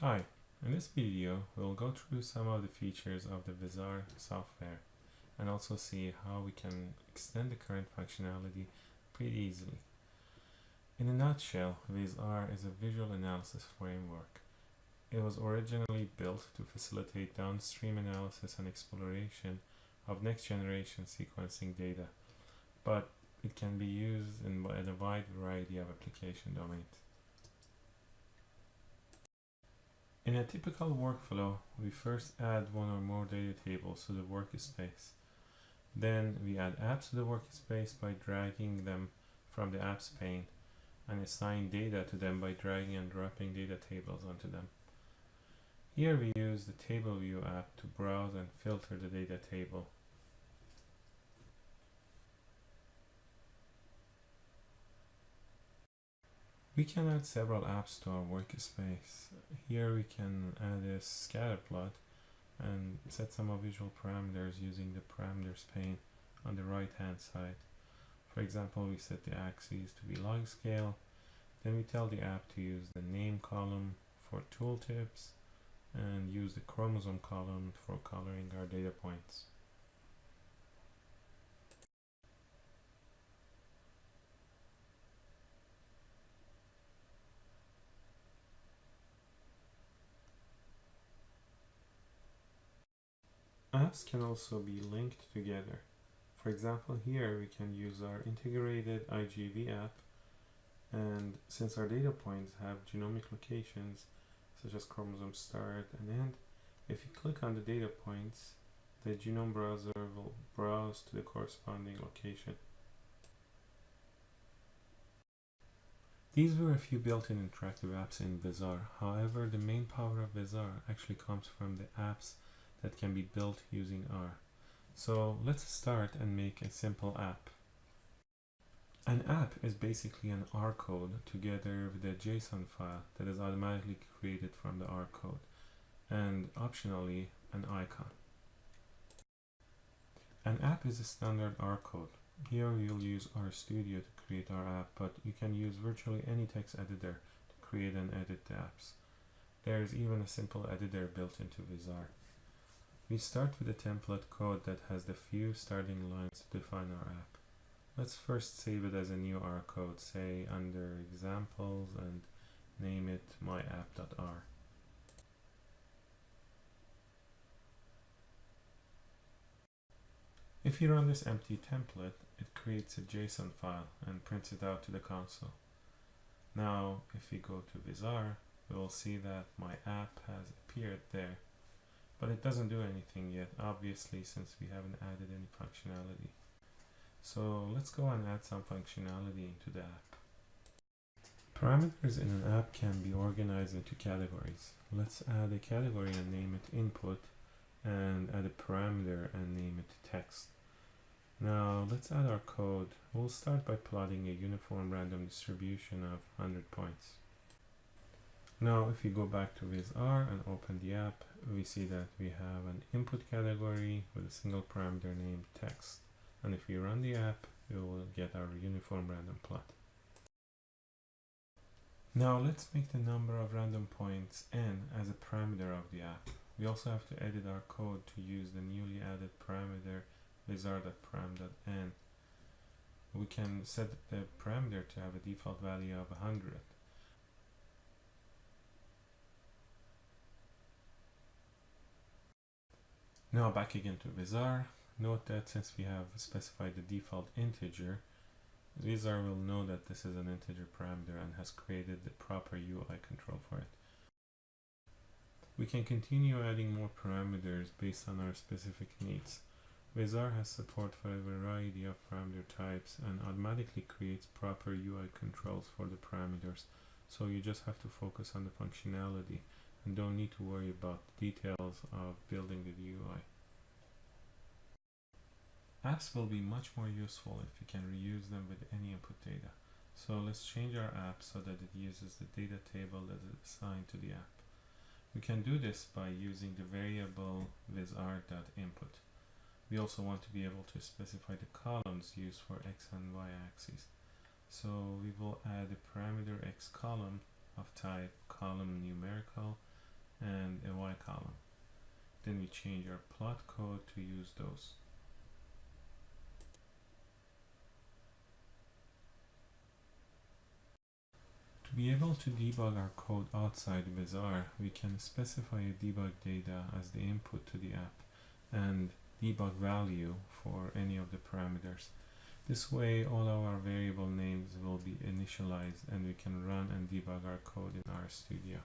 Hi, in this video we'll go through some of the features of the VisR software and also see how we can extend the current functionality pretty easily. In a nutshell, VisR is a visual analysis framework. It was originally built to facilitate downstream analysis and exploration of next generation sequencing data, but it can be used in a wide variety of application domains. In a typical workflow, we first add one or more data tables to the workspace. Then we add apps to the workspace by dragging them from the apps pane and assign data to them by dragging and dropping data tables onto them. Here we use the Table View app to browse and filter the data table. We can add several apps to our workspace. Here we can add a scatter plot and set some of visual parameters using the parameters pane on the right hand side. For example, we set the axes to be log scale. Then we tell the app to use the name column for tooltips and use the chromosome column for coloring our data points. Apps can also be linked together. For example, here we can use our integrated IGV app and since our data points have genomic locations such as chromosome start and end, if you click on the data points, the genome browser will browse to the corresponding location. These were a few built-in interactive apps in VisR. However, the main power of VisR actually comes from the apps that can be built using R. So let's start and make a simple app. An app is basically an R code together with a JSON file that is automatically created from the R code and optionally an icon. An app is a standard R code. Here we'll use RStudio to create our app, but you can use virtually any text editor to create and edit the apps. There is even a simple editor built into VisR. We start with a template code that has the few starting lines to define our app. Let's first save it as a new R code, say under examples and name it myapp.r. If you run this empty template, it creates a JSON file and prints it out to the console. Now, if we go to VisR, we will see that my app has appeared there but it doesn't do anything yet obviously since we haven't added any functionality. So let's go and add some functionality into the app. Parameters in an app can be organized into categories. Let's add a category and name it input and add a parameter and name it text. Now let's add our code. We'll start by plotting a uniform random distribution of 100 points. Now if we go back to VisR and open the app, we see that we have an input category with a single parameter named text. And if we run the app, we will get our uniform random plot. Now let's make the number of random points n as a parameter of the app. We also have to edit our code to use the newly added parameter visr.param.n. We can set the parameter to have a default value of 100 Now back again to VisR. Note that since we have specified the default integer, VisR will know that this is an integer parameter and has created the proper UI control for it. We can continue adding more parameters based on our specific needs. VisR has support for a variety of parameter types and automatically creates proper UI controls for the parameters, so you just have to focus on the functionality and don't need to worry about the details of building the UI. Apps will be much more useful if we can reuse them with any input data. So let's change our app so that it uses the data table that is assigned to the app. We can do this by using the variable visr.input. We also want to be able to specify the columns used for x and y axes. So we will add a parameter x column of type column numerical and a y column. Then we change our plot code to use those. To be able to debug our code outside VisR, we can specify a debug data as the input to the app and debug value for any of the parameters. This way all of our variable names will be initialized and we can run and debug our code in RStudio.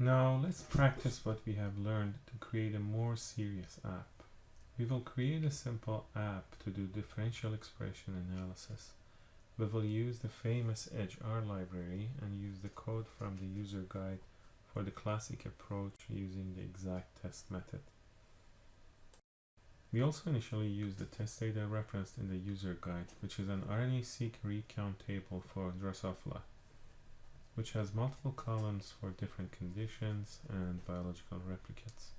Now let's practice what we have learned to create a more serious app. We will create a simple app to do differential expression analysis. We will use the famous EdgeR library and use the code from the user guide for the classic approach using the exact test method. We also initially use the test data referenced in the user guide, which is an RNA-seq recount table for Drosophila which has multiple columns for different conditions and biological replicates.